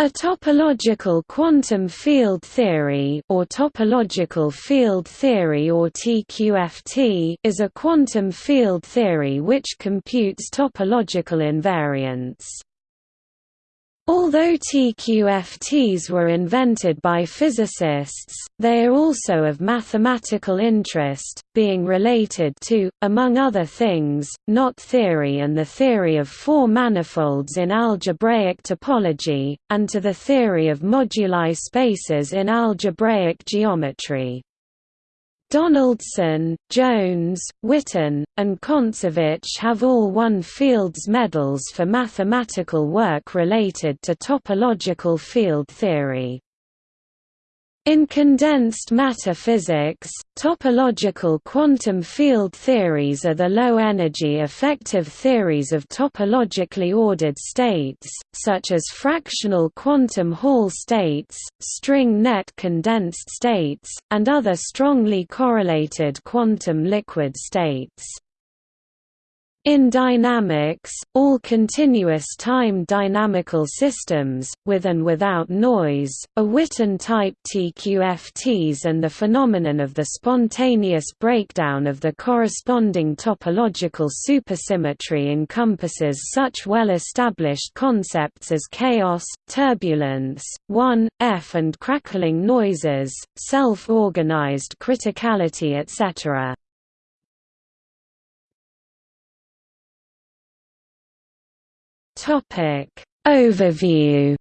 A topological quantum field theory or topological field theory or TQFT is a quantum field theory which computes topological invariants. Although TQFTs were invented by physicists, they are also of mathematical interest, being related to, among other things, knot theory and the theory of four manifolds in algebraic topology, and to the theory of moduli spaces in algebraic geometry. Donaldson, Jones, Witten, and Kontsevich have all won Fields medals for mathematical work related to topological field theory. In condensed matter physics, topological quantum field theories are the low-energy effective theories of topologically ordered states, such as fractional quantum Hall states, string net condensed states, and other strongly correlated quantum liquid states. In dynamics, all continuous time dynamical systems, with and without noise, are Witten-type TQFTs and the phenomenon of the spontaneous breakdown of the corresponding topological supersymmetry encompasses such well-established concepts as chaos, turbulence, 1, F and crackling noises, self-organized criticality etc. Topic Overview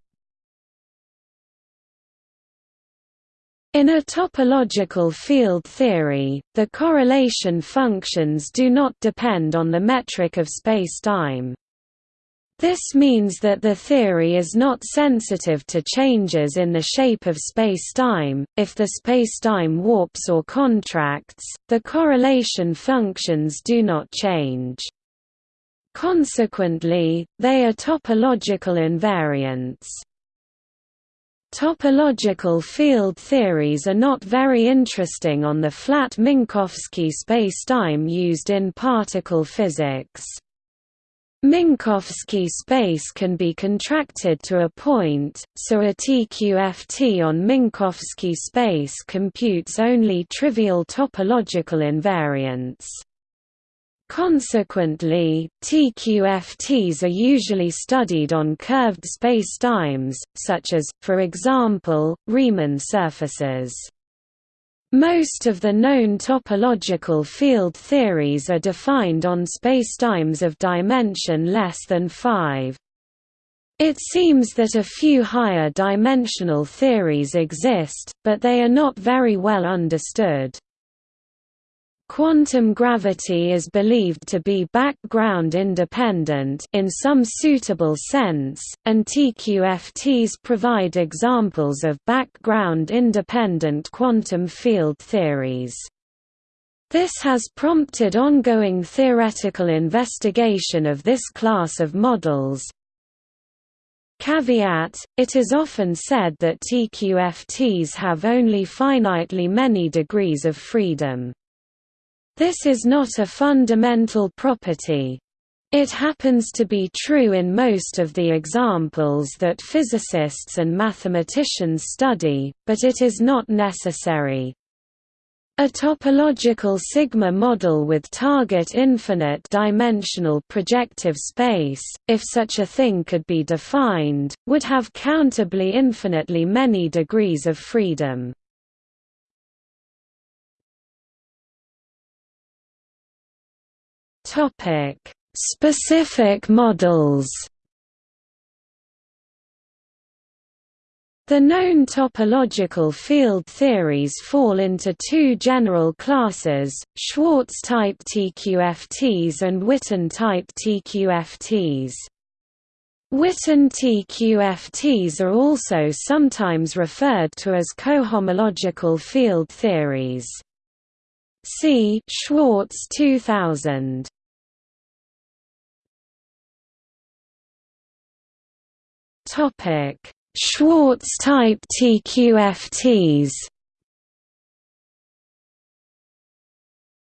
In a topological field theory, the correlation functions do not depend on the metric of spacetime. This means that the theory is not sensitive to changes in the shape of spacetime. If the spacetime warps or contracts, the correlation functions do not change. Consequently, they are topological invariants. Topological field theories are not very interesting on the flat Minkowski spacetime used in particle physics. Minkowski space can be contracted to a point, so a TQFT on Minkowski space computes only trivial topological invariants. Consequently, TQFTs are usually studied on curved spacetimes, such as, for example, Riemann surfaces. Most of the known topological field theories are defined on spacetimes of dimension less than 5. It seems that a few higher dimensional theories exist, but they are not very well understood. Quantum gravity is believed to be background independent in some suitable sense, and TQFTs provide examples of background independent quantum field theories. This has prompted ongoing theoretical investigation of this class of models. Caveat, it is often said that TQFTs have only finitely many degrees of freedom. This is not a fundamental property. It happens to be true in most of the examples that physicists and mathematicians study, but it is not necessary. A topological sigma model with target infinite dimensional projective space, if such a thing could be defined, would have countably infinitely many degrees of freedom. Topic: Specific models. The known topological field theories fall into two general classes, Schwarz-type TQFTs and Witten-type TQFTs. Witten TQFTs are also sometimes referred to as cohomological field theories. See Schwarz 2000. Topic: Schwarz type TQFTs.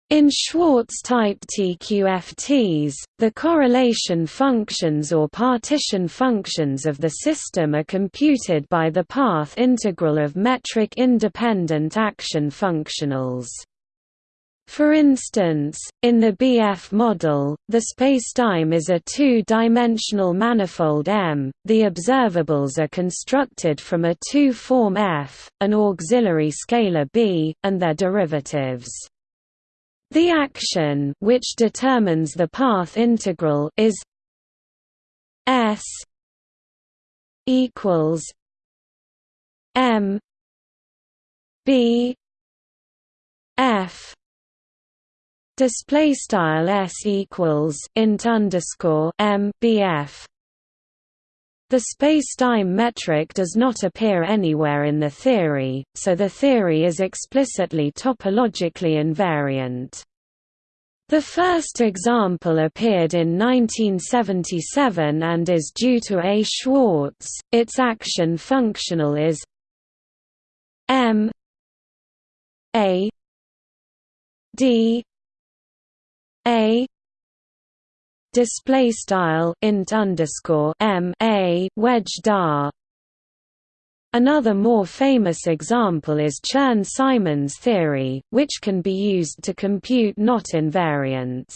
In Schwarz-type TQFTs, the correlation functions or partition functions of the system are computed by the path integral of metric-independent action functionals. For instance, in the BF model, the spacetime is a two-dimensional manifold M, the observables are constructed from a two-form F, an auxiliary scalar B, and their derivatives. The action which determines the path integral is S equals M B F display style s equals int underscore m bf. The spacetime metric does not appear anywhere in the theory, so the theory is explicitly topologically invariant. The first example appeared in 1977 and is due to A. Schwarz. Its action functional is m a d a display style int underscore m a wedge dar. Another more famous example is Chern-Simons theory, which can be used to compute knot invariants.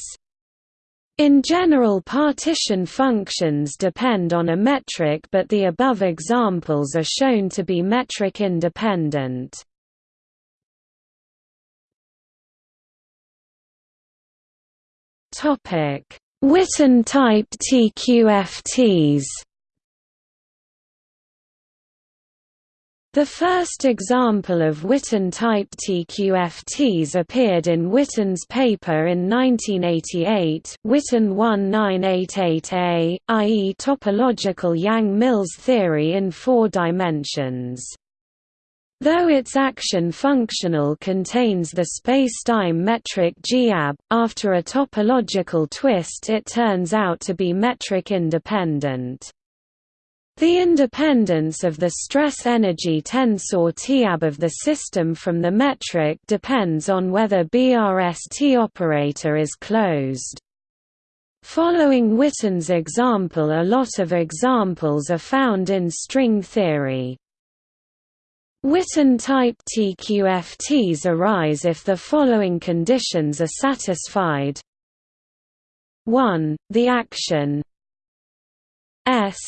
In general partition functions depend on a metric but the above examples are shown to be metric independent. Topic: Witten type TQFTs. The first example of Witten-type TQFTs appeared in Witten's paper in 1988 Witten 1988a, i.e. topological Yang-Mills theory in four dimensions. Though its action functional contains the spacetime metric GAB, after a topological twist it turns out to be metric independent. The independence of the stress-energy tensor TAB of the system from the metric depends on whether BRST operator is closed. Following Witten's example a lot of examples are found in string theory. Witten-type TQFTs arise if the following conditions are satisfied 1. The action S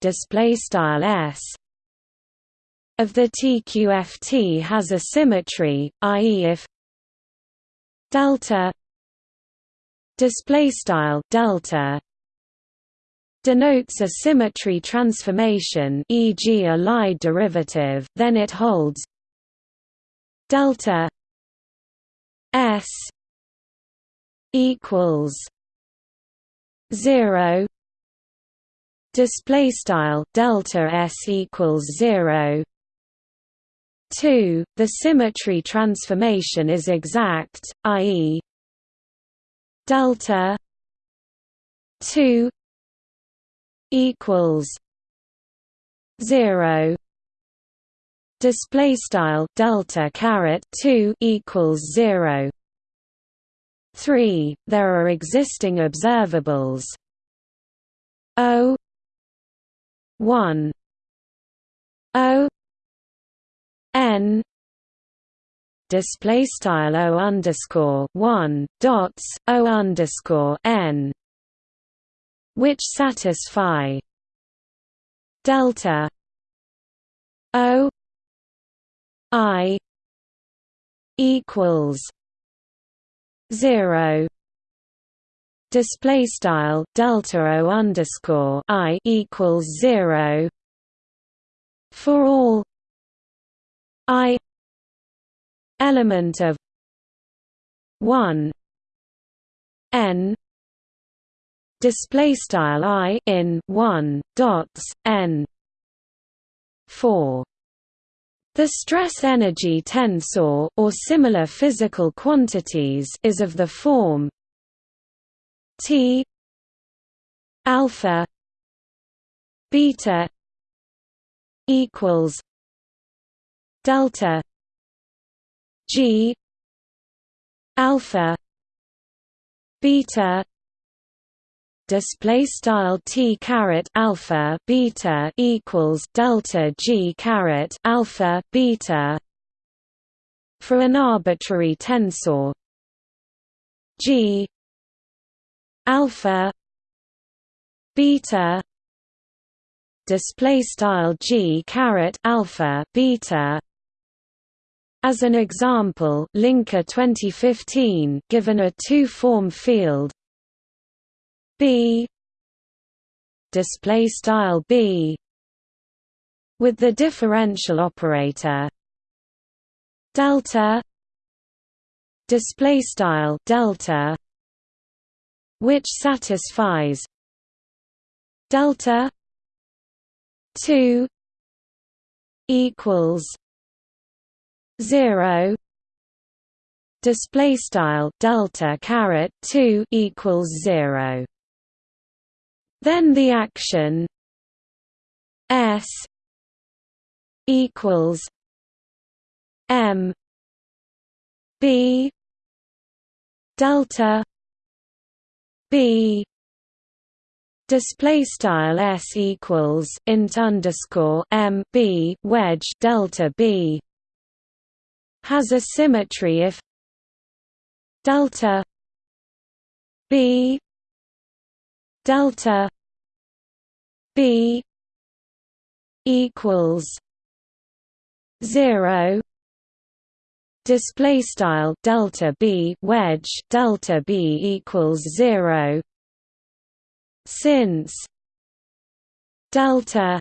display style S of the TQFT has a symmetry, i.e. if delta display style delta denotes a symmetry transformation e.g. a Lie derivative then it holds delta s equals 0 display style delta s equals 0 2 the symmetry transformation is exact i.e. delta 2 equals zero. Display style delta caret 2 equals 0 3 there are existing observables. O 1 o n. Display style o underscore 1 dots o underscore n which satisfy delta O I equals zero. Display style delta O underscore I equals zero for all I element of one n display style i in 1 dots n 4 the stress energy tensor or similar physical quantities is of the form T alpha beta equals delta G alpha beta display style t caret alpha beta equals delta g caret alpha beta for an arbitrary tensor. G alpha beta display style g caret alpha beta. As an example, Linker 2015 given a two-form field b. Display style b. With the differential operator. Delta. Display style delta. Which satisfies. Delta. 2 equals. 0 display style delta caret 2 equals 0 then the action S equals M B delta B. Display style S equals int underscore M B wedge delta B. Has a symmetry if delta B delta b equals 0 display style delta b wedge delta b equals 0 since delta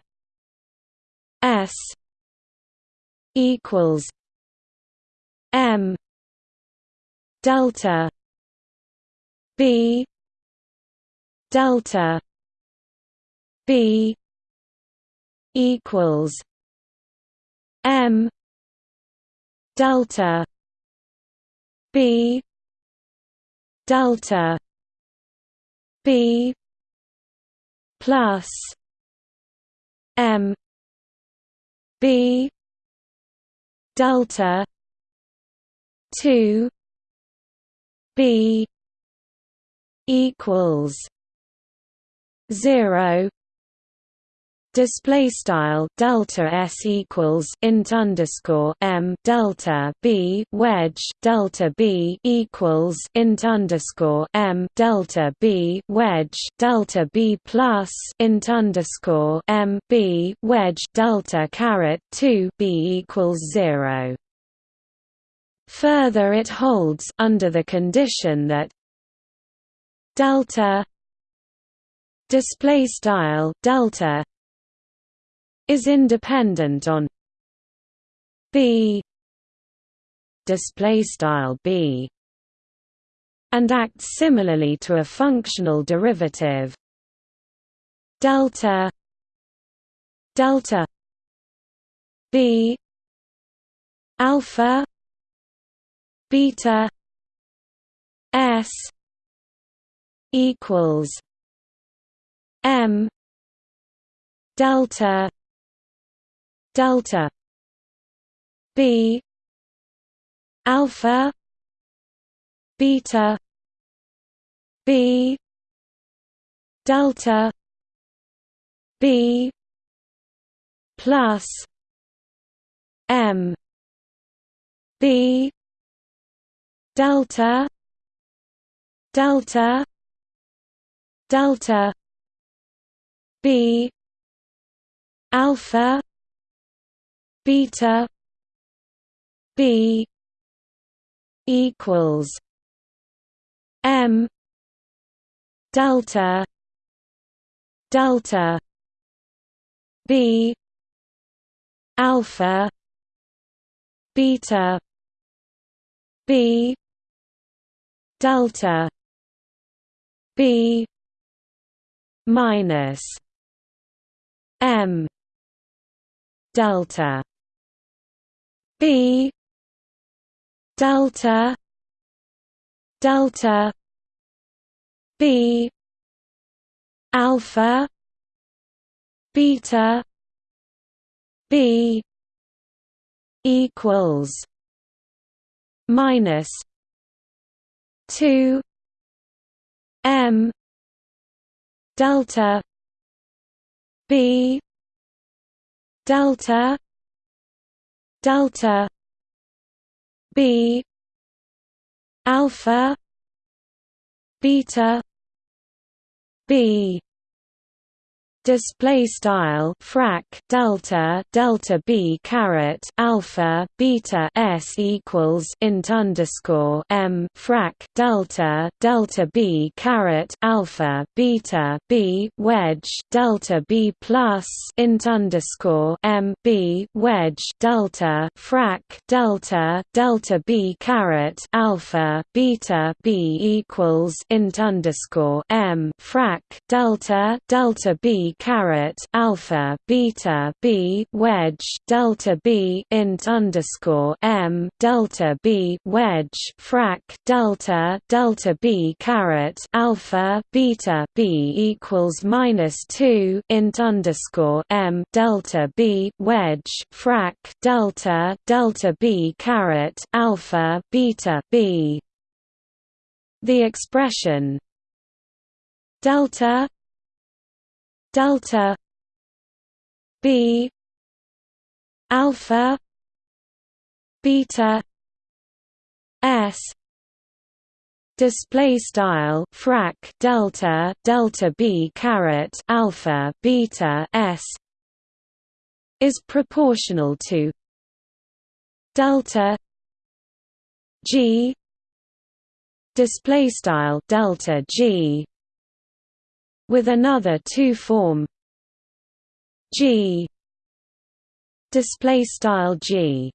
s equals m delta b delta b equals m delta b delta b plus m b delta 2 b equals 0 display style delta s equals int underscore m delta b wedge delta b equals int underscore m delta b wedge delta b plus int underscore m b wedge delta caret 2 b equals 0 Further it holds under the condition that delta display style delta is independent on b display style b and acts similarly to a functional derivative. Delta delta b alpha beta s equals m delta delta b alpha beta b delta b plus m b delta delta delta b alpha beta b equals m delta delta b alpha beta b delta b minus m delta b delta delta b alpha beta b equals minus 2 m delta b delta delta b alpha beta b display style frac delta delta b caret alpha beta s equals int underscore m frac delta delta b caret alpha beta b wedge delta b plus int underscore m b wedge delta frac delta delta b caret alpha beta b equals int underscore m frac delta delta b caret alpha beta b wedge delta b int underscore m delta b wedge frac delta delta b caret alpha beta b equals minus two int underscore m delta b wedge frac delta delta b caret alpha beta b. The expression delta delta b alpha beta s display style frac delta delta b caret alpha beta s is proportional to delta g display style delta g with another two form. G. Display style G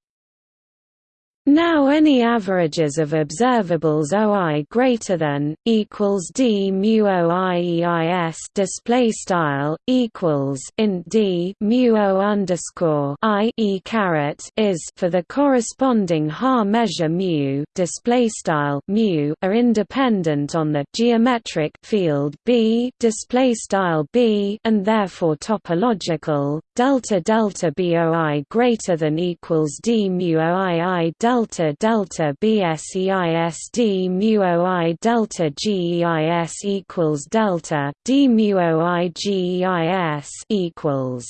now any averages of observables OI greater than equals d mu OIEIS display style equals int d mu O underscore I e caret is for the corresponding Haar measure mu display style mu are independent on the geometric field B display style B and therefore topological delta delta BOI greater than equals d mu OII delta delta delta BSEISD mu OI delta GEIS equals delta D mu OI GEIS equals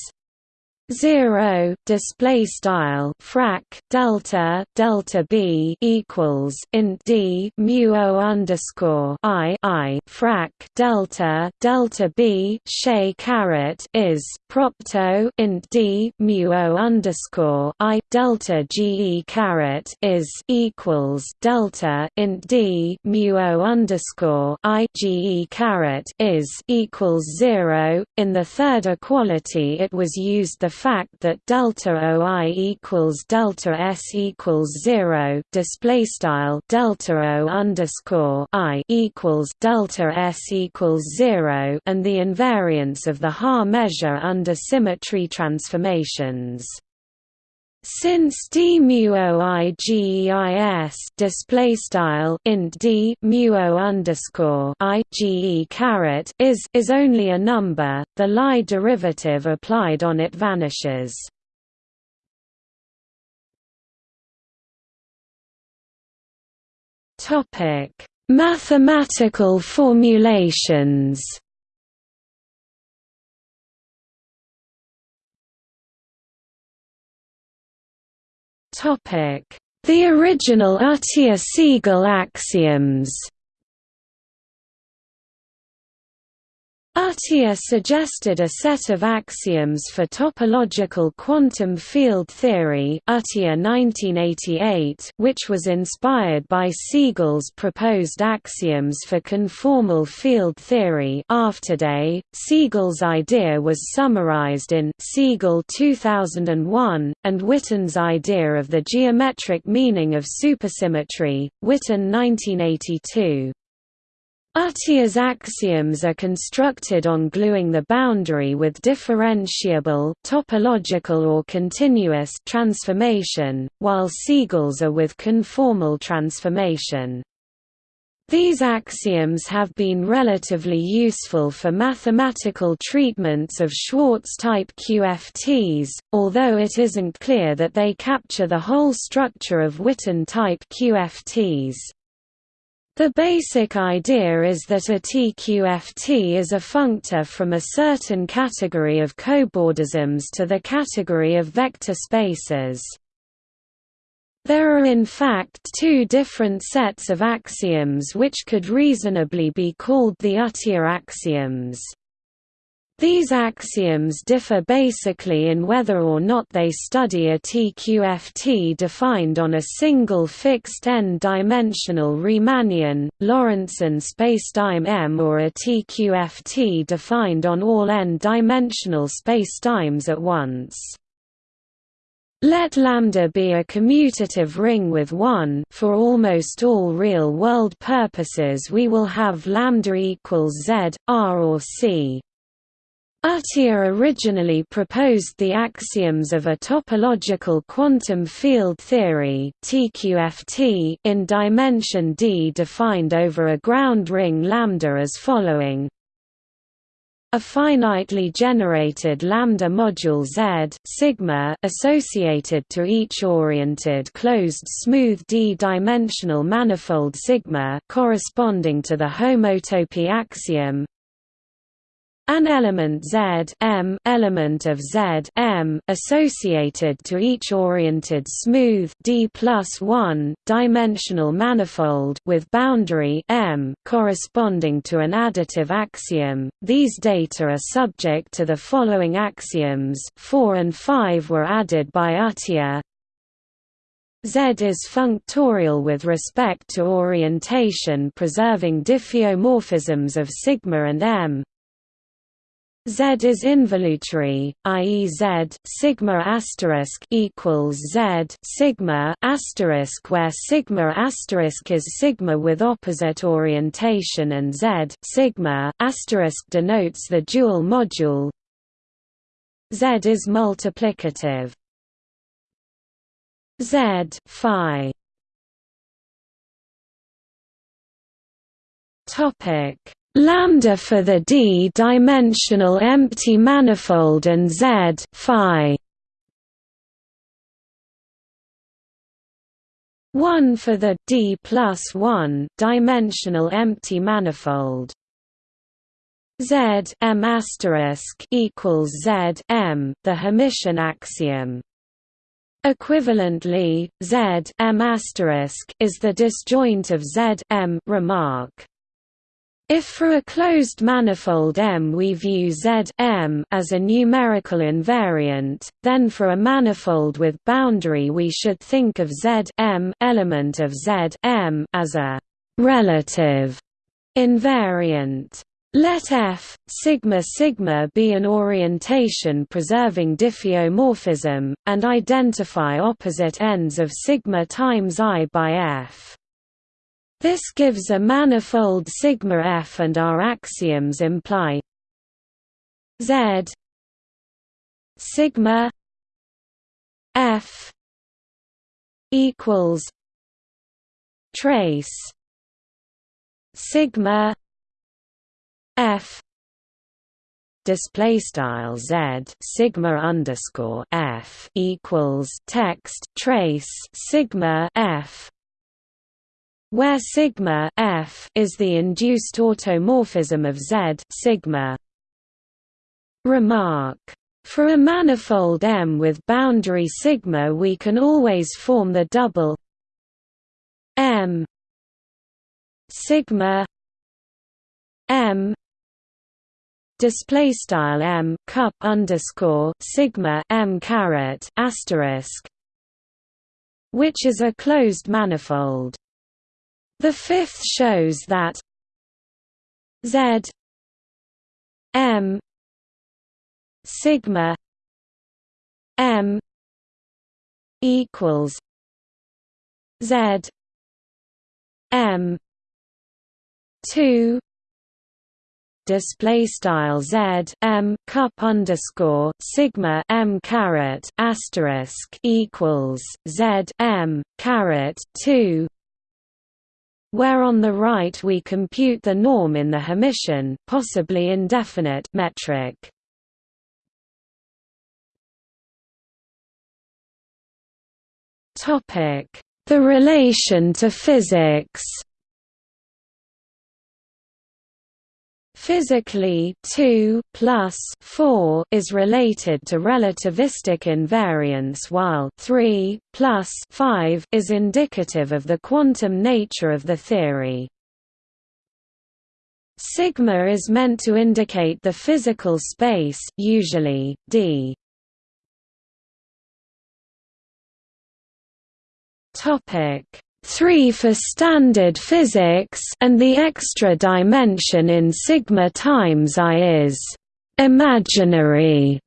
0 display style frac delta delta b equals int d mu o underscore i i frac delta delta b shay caret is propto int d mu o underscore i delta ge caret is equals delta int d mu o underscore i ge caret is equals zero. In the third equality, it was used the fact that delta OI equals delta S equals zero display style delta O underscore I equals delta S equals zero and the invariance of the Haar measure under symmetry transformations. Since d mu i display style int d mu underscore i ge caret is is only a number, the Lie derivative applied on it vanishes. Topic: Mathematical formulations. The original Atiyah-Segal axioms Atiyah suggested a set of axioms for topological quantum field theory Atiyah 1988, which was inspired by Segal's proposed axioms for conformal field theory Afterday. Segal's idea was summarized in Segal 2001, and Witten's idea of the geometric meaning of supersymmetry, Witten 1982. Atiyah's axioms are constructed on gluing the boundary with differentiable topological or continuous transformation, while Segal's are with conformal transformation. These axioms have been relatively useful for mathematical treatments of Schwarz-type QFTs, although it isn't clear that they capture the whole structure of Witten-type QFTs. The basic idea is that a TQFT is a functor from a certain category of cobordisms to the category of vector spaces. There are in fact two different sets of axioms which could reasonably be called the Atiyah axioms. These axioms differ basically in whether or not they study a TQFT defined on a single fixed n-dimensional Riemannian, Lorentzian spacetime M or a TQFT defined on all n-dimensional spacetimes at once. Let lambda be a commutative ring with 1 for almost all real-world purposes we will have lambda equals z, r or c. Atiyah originally proposed the axioms of a topological quantum field theory (TQFT) in dimension d defined over a ground ring lambda as following: a finitely generated lambda module Z sigma associated to each oriented closed smooth d-dimensional manifold sigma corresponding to the homotopy axiom an element Z M element of Z M associated to each oriented smooth D plus one dimensional manifold with boundary M corresponding to an additive axiom. These data are subject to the following axioms. Four and five were added by Atiyah. Z is functorial with respect to orientation preserving diffeomorphisms of sigma and M, Z is involutory, i.e. Z sigma asterisk equals Z sigma asterisk where sigma asterisk is sigma with opposite orientation and Z sigma asterisk denotes the dual module. Z is multiplicative. Z phi Topic lambda for the d-dimensional empty manifold and z phi. 1 for the d plus 1 dimensional empty manifold. Z m asterisk equals z m the Hermitian axiom. Equivalently, Z M asterisk is the disjoint of Z M remark. If for a closed manifold M we view Z M as a numerical invariant, then for a manifold with boundary we should think of Z M element of Z M as a relative invariant. Let F sigma sigma be an orientation preserving diffeomorphism, and identify opposite ends of sigma times I by F. This gives a manifold sigma F and our axioms imply Z sigma F equals trace sigma F display style z sigma underscore f equals text trace sigma f where sigma f is the induced automorphism of Z sigma. Remark for a manifold M with boundary sigma we can always form the double M sigma M display style M cup underscore sigma M caret asterisk which is a closed manifold the fifth shows that Z M sigma M equals Z M two display style z m cup underscore sigma m caret asterisk equals z m caret two where on the right we compute the norm in the Hermitian, possibly indefinite metric. The relation to physics. Physically 2 plus 4 is related to relativistic invariance while 3 plus 5 is indicative of the quantum nature of the theory. Sigma is meant to indicate the physical space usually D. Topic 3 for standard physics and the extra dimension in sigma times i is imaginary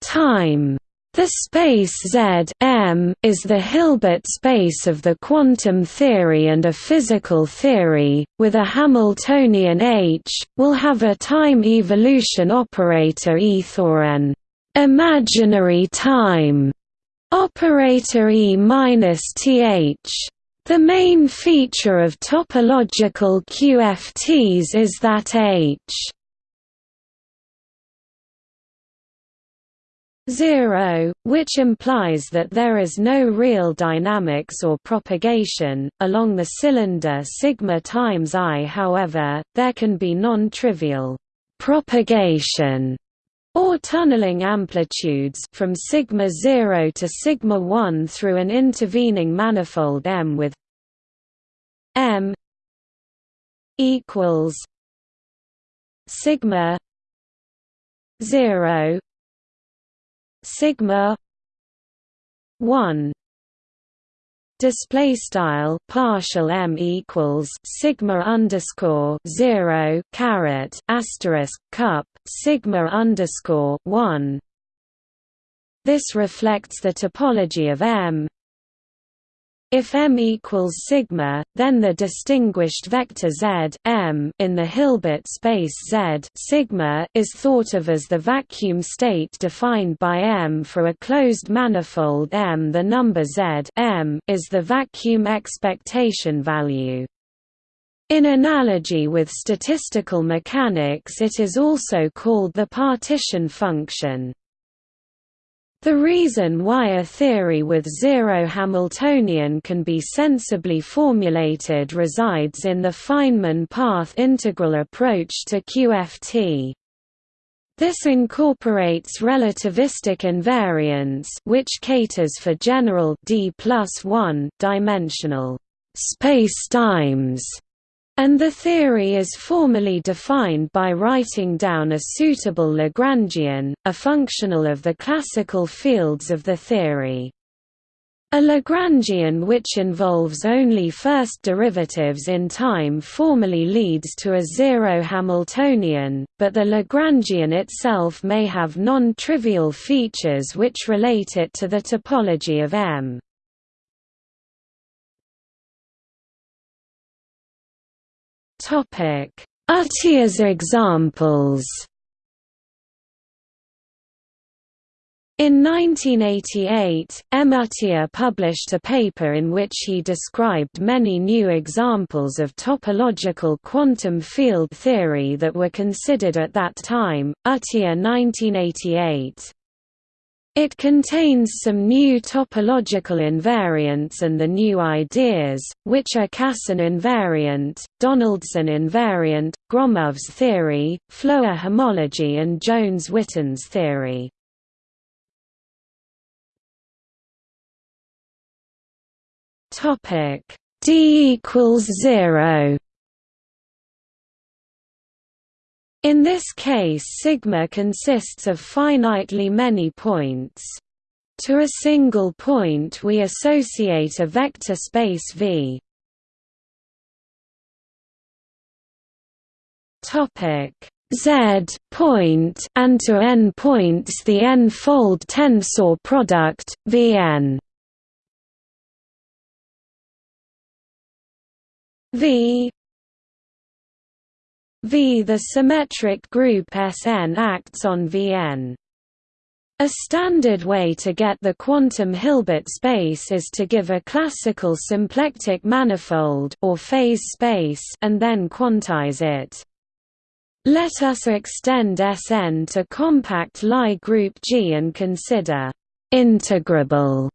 time. The space Z M is the Hilbert space of the quantum theory and a physical theory, with a Hamiltonian H, will have a time evolution operator E or an imaginary time operator E minus th. The main feature of topological QFTs is that H 0, which implies that there is no real dynamics or propagation. Along the cylinder sigma times i however, there can be non-trivial propagation or tunneling amplitudes from sigma 0 to sigma 1 through an intervening manifold M with M equals sigma 0 sigma 1 display style partial m equals sigma underscore zero caret asterisk cup sigma underscore one. This reflects the topology of M. If M equals sigma, then the distinguished vector Z M in the Hilbert space Z sigma is thought of as the vacuum state defined by M for a closed manifold M. The number Z M is the vacuum expectation value. In analogy with statistical mechanics it is also called the partition function. The reason why a theory with zero Hamiltonian can be sensibly formulated resides in the Feynman path integral approach to QFT. This incorporates relativistic invariance which caters for general d plus 1 dimensional spacetimes and the theory is formally defined by writing down a suitable Lagrangian, a functional of the classical fields of the theory. A Lagrangian which involves only first derivatives in time formally leads to a zero Hamiltonian, but the Lagrangian itself may have non-trivial features which relate it to the topology of M. Topic: Atiyah's examples. In 1988, M. Atiyah published a paper in which he described many new examples of topological quantum field theory that were considered at that time. Atiyah 1988. It contains some new topological invariants and the new ideas, which are Casson invariant, Donaldson invariant, Gromov's theory, Floer homology and Jones-Witten's theory. D equals zero In this case sigma consists of finitely many points. To a single point we associate a vector space V. Topic Z point and to n points the n-fold tensor product Vn. V V. The symmetric group Sn acts on Vn. A standard way to get the quantum Hilbert space is to give a classical symplectic manifold or phase space and then quantize it. Let us extend Sn to compact Lie group G and consider integrable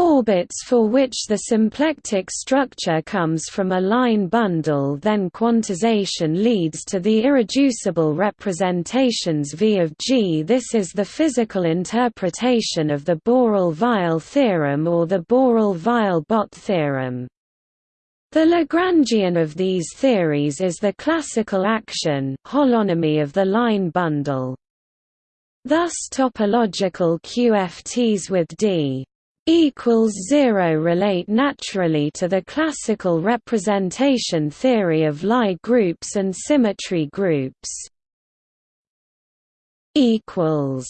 Orbits for which the symplectic structure comes from a line bundle then quantization leads to the irreducible representations V of G. This is the physical interpretation of the Borel-Weil theorem or the Borel-Weil-Bott theorem. The Lagrangian of these theories is the classical action holonomy of the line bundle. Thus topological QFTs with D equals 0 relate naturally to the classical representation theory of Lie groups and symmetry groups. equals.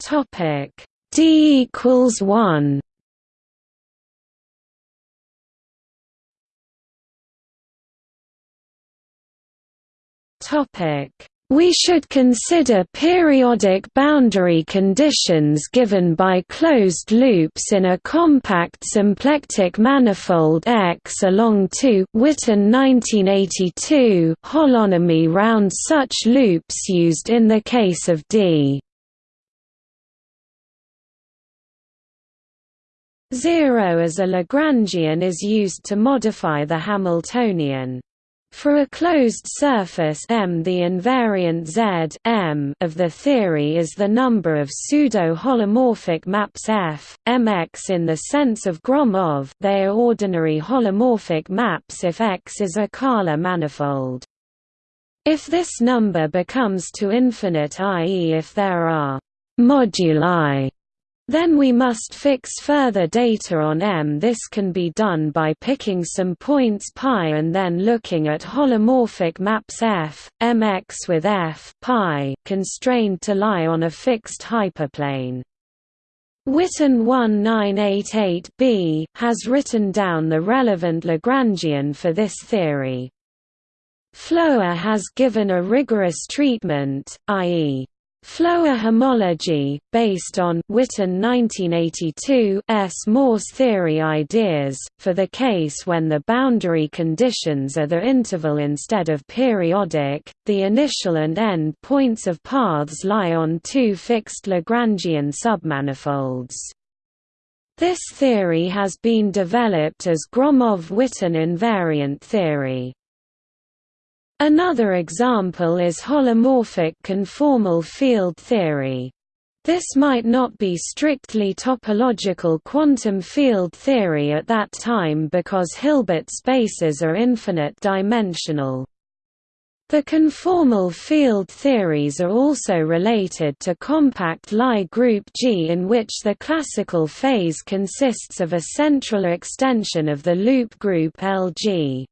Topic. D equals 1 Topic we should consider periodic boundary conditions given by closed loops in a compact symplectic manifold X along 2 Witten 1982 holonomy round such loops used in the case of D. 0 as a Lagrangian is used to modify the Hamiltonian. For a closed surface M the invariant Z M of the theory is the number of pseudo-holomorphic maps F, Mx in the sense of Gromov they are ordinary holomorphic maps if X is a Kähler manifold. If this number becomes to infinite i.e. if there are moduli then we must fix further data on M. This can be done by picking some points π and then looking at holomorphic maps F, Mx with F π, constrained to lie on a fixed hyperplane. Witten 1988b, has written down the relevant Lagrangian for this theory. Floer has given a rigorous treatment, i.e. Floer homology, based on Witten 1982 S. Morse theory ideas, for the case when the boundary conditions are the interval instead of periodic, the initial and end points of paths lie on two fixed Lagrangian submanifolds. This theory has been developed as Gromov-Witten invariant theory. Another example is holomorphic conformal field theory. This might not be strictly topological quantum field theory at that time because Hilbert spaces are infinite dimensional. The conformal field theories are also related to compact Lie group G in which the classical phase consists of a central extension of the loop group LG.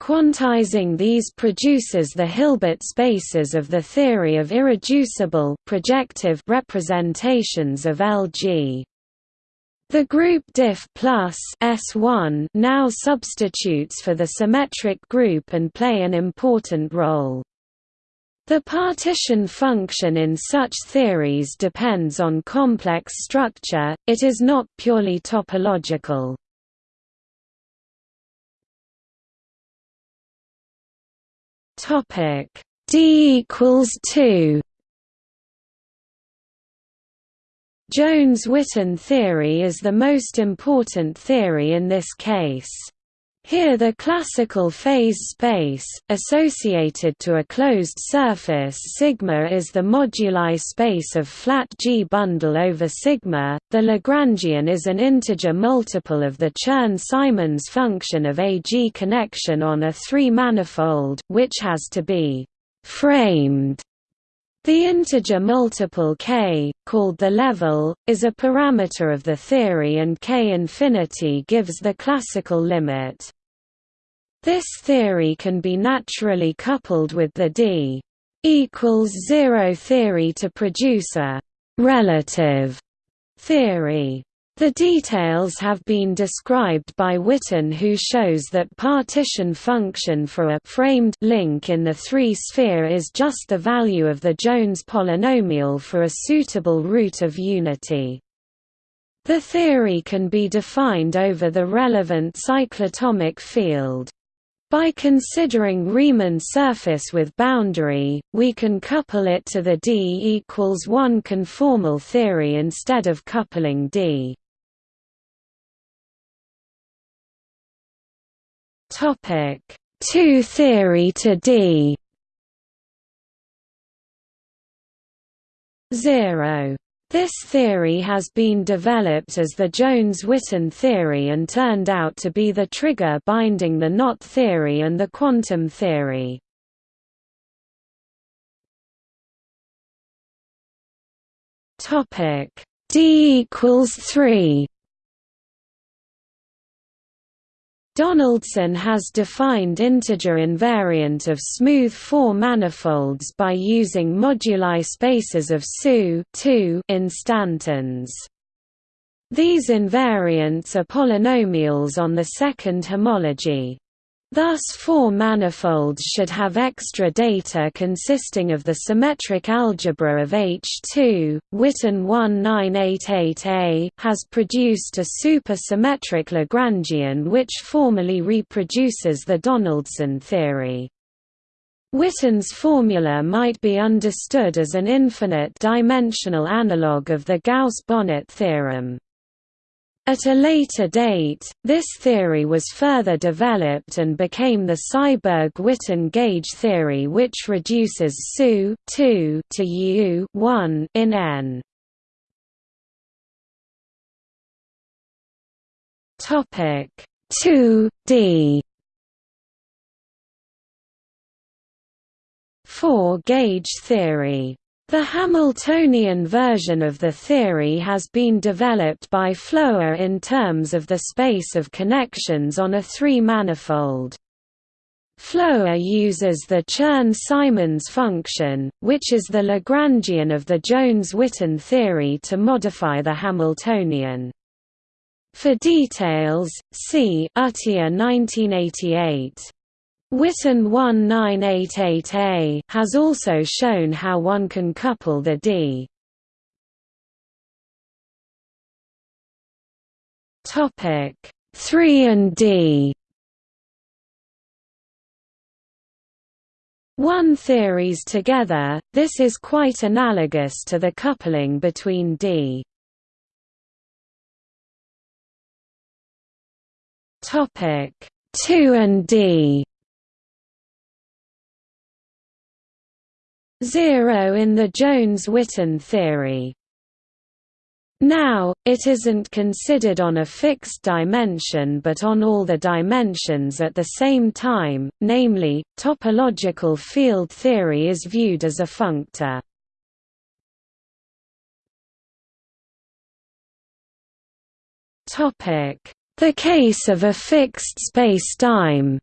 Quantizing these produces the Hilbert spaces of the theory of irreducible projective representations of Lg. The group diff plus S1 now substitutes for the symmetric group and play an important role. The partition function in such theories depends on complex structure, it is not purely topological. Topic D equals two. Jones-Witten theory is the most important theory in this case. Here the classical phase space, associated to a closed surface sigma is the moduli space of flat G bundle over sigma, the Lagrangian is an integer multiple of the Chern-Simons function of a G connection on a three-manifold, which has to be «framed» The integer multiple k, called the level, is a parameter of the theory and k infinity gives the classical limit. This theory can be naturally coupled with the d equals zero theory to produce a relative theory. The details have been described by Witten who shows that partition function for a framed link in the three-sphere is just the value of the Jones polynomial for a suitable root of unity. The theory can be defined over the relevant cyclotomic field. By considering Riemann surface with boundary, we can couple it to the D equals 1 conformal theory instead of coupling D. Topic. 2 theory to D. 0 this theory has been developed as the Jones-Witten theory and turned out to be the trigger binding the knot theory and the quantum theory. D equals 3 Donaldson has defined integer invariant of smooth four manifolds by using moduli spaces of SU instantons. These invariants are polynomials on the second homology. Thus four manifolds should have extra data consisting of the symmetric algebra of H2. Witten 1988a has produced a supersymmetric Lagrangian which formally reproduces the Donaldson theory. Witten's formula might be understood as an infinite-dimensional analogue of the Gauss-Bonnet theorem. At a later date, this theory was further developed and became the Seiberg-Witten gauge theory which reduces SU to U in N. Topic 2 D 4 gauge theory the Hamiltonian version of the theory has been developed by Floer in terms of the space of connections on a three-manifold. Floer uses the Chern-Simons function, which is the Lagrangian of the Jones-Witten theory to modify the Hamiltonian. For details, see Atiyah 1988. Witten 1988A has also shown how one can couple the D. Topic 3 and D. One theories together, this is quite analogous to the coupling between D. Topic 2 and D. Zero in the Jones-Witten theory. Now, it isn't considered on a fixed dimension but on all the dimensions at the same time, namely, topological field theory is viewed as a functor. The case of a fixed spacetime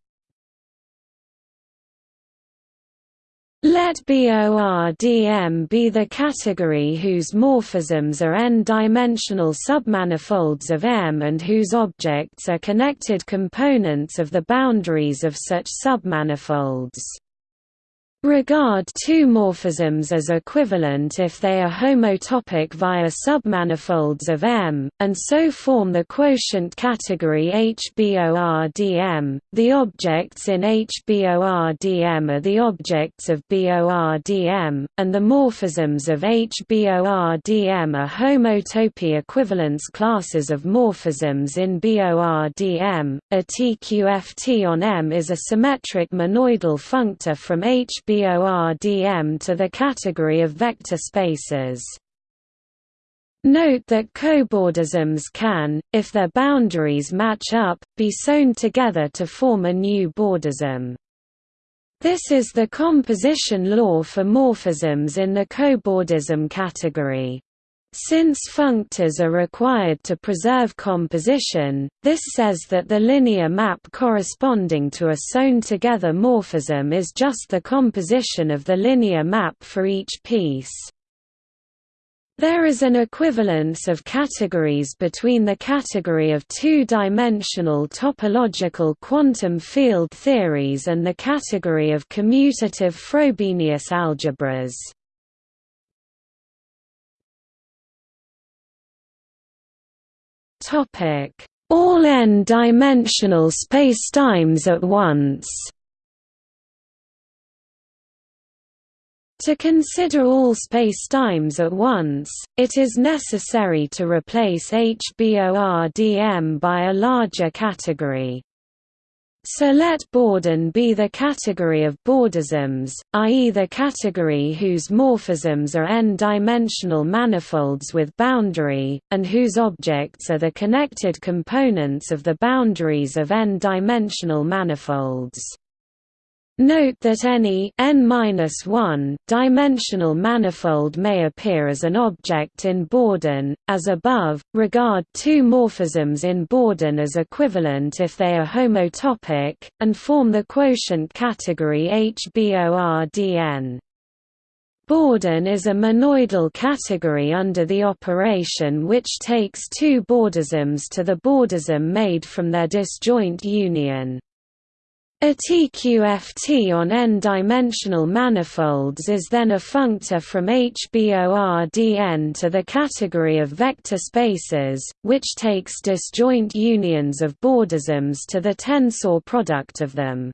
Let BORDM be the category whose morphisms are n-dimensional submanifolds of M and whose objects are connected components of the boundaries of such submanifolds. Regard two morphisms as equivalent if they are homotopic via submanifolds of M, and so form the quotient category HBORDM. The objects in HBORDM are the objects of BORDM, and the morphisms of HBORDM are homotopy equivalence classes of morphisms in BORDM. A TQFT on M is a symmetric monoidal functor from HBORDM BORDM to the category of vector spaces. Note that cobordisms can, if their boundaries match up, be sewn together to form a new bordism. This is the composition law for morphisms in the cobordism category. Since functors are required to preserve composition, this says that the linear map corresponding to a sewn-together morphism is just the composition of the linear map for each piece. There is an equivalence of categories between the category of two-dimensional topological quantum field theories and the category of commutative Frobenius algebras. All n-dimensional spacetimes at once. To consider all spacetimes at once, it is necessary to replace HBORDM by a larger category. So let Borden be the category of Bordisms, i.e. the category whose morphisms are n-dimensional manifolds with boundary, and whose objects are the connected components of the boundaries of n-dimensional manifolds. Note that any n dimensional manifold may appear as an object in Borden, as above. Regard two morphisms in Borden as equivalent if they are homotopic, and form the quotient category HBORDN. Borden is a monoidal category under the operation which takes two Bordisms to the Bordism made from their disjoint union. A TQFT on n-dimensional manifolds is then a functor from HBORDN to the category of vector spaces, which takes disjoint unions of Bordisms to the tensor product of them.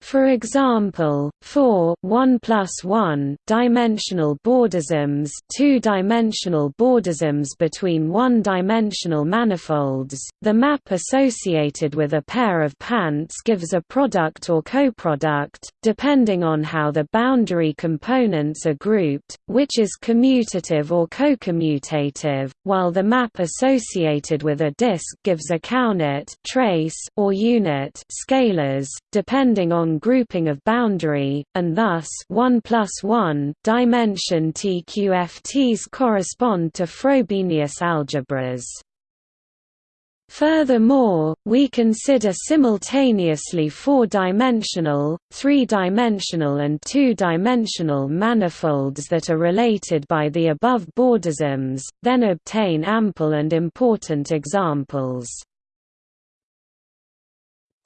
For example, for 1 plus 1 dimensional Bordisms, two-dimensional Bordisms between one-dimensional manifolds, the map associated with a pair of pants gives a product or coproduct, depending on how the boundary components are grouped, which is commutative or cocommutative, while the map associated with a disk gives a counit trace or unit scalars, depending on grouping of boundary, and thus 1 plus 1 dimension TQFTs correspond to Frobenius algebras. Furthermore, we consider simultaneously four-dimensional, three-dimensional and two-dimensional manifolds that are related by the above Bordisms, then obtain ample and important examples.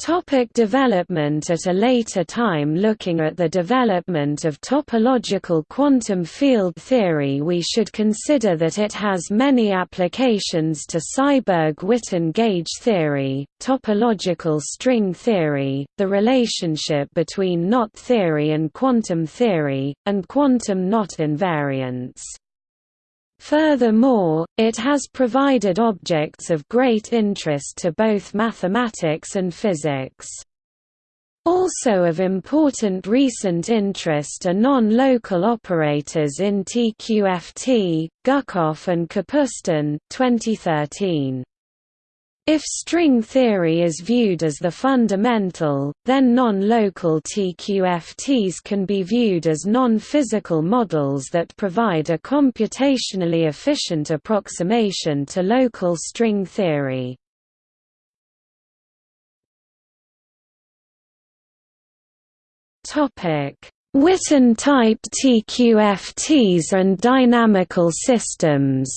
Topic development At a later time Looking at the development of topological quantum field theory we should consider that it has many applications to Seiberg-Witten gauge theory, topological string theory, the relationship between knot theory and quantum theory, and quantum knot invariants. Furthermore, it has provided objects of great interest to both mathematics and physics. Also of important recent interest are non-local operators in TQFT, Gukov and Kapustin 2013. If string theory is viewed as the fundamental, then non-local TQFTs can be viewed as non-physical models that provide a computationally efficient approximation to local string theory. Witten-type TQFTs and dynamical systems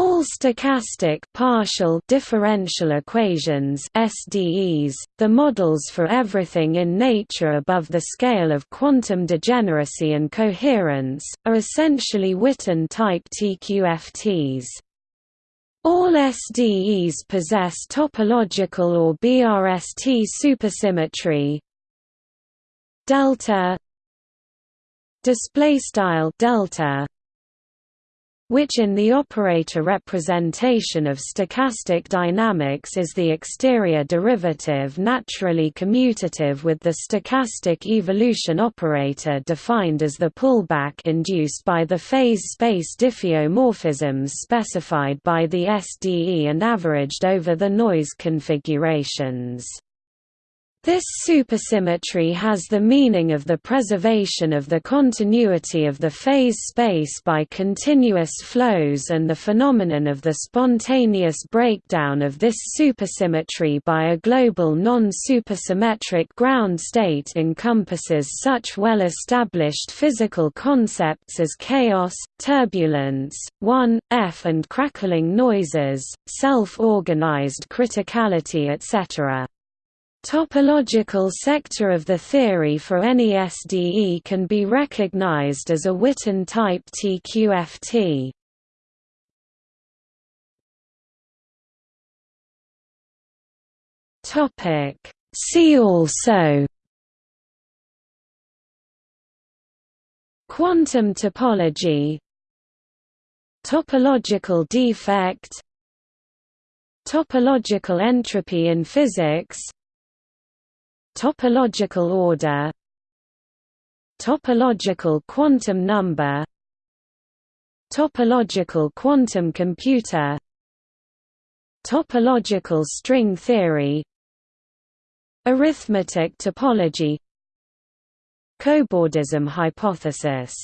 All stochastic partial differential equations SDEs, the models for everything in nature above the scale of quantum degeneracy and coherence, are essentially Witten-type TQFTs. All SDEs possess topological or BRST supersymmetry. Delta. Display style delta which in the operator representation of stochastic dynamics is the exterior derivative naturally commutative with the stochastic evolution operator defined as the pullback induced by the phase space diffeomorphisms specified by the SDE and averaged over the noise configurations. This supersymmetry has the meaning of the preservation of the continuity of the phase space by continuous flows and the phenomenon of the spontaneous breakdown of this supersymmetry by a global non-supersymmetric ground state encompasses such well-established physical concepts as chaos, turbulence, 1, F and crackling noises, self-organized criticality etc. Topological sector of the theory for any SDE can be recognized as a Witten type TQFT. Topic See also Quantum topology Topological defect Topological entropy in physics Topological order Topological quantum number Topological quantum computer Topological string theory Arithmetic topology Cobordism hypothesis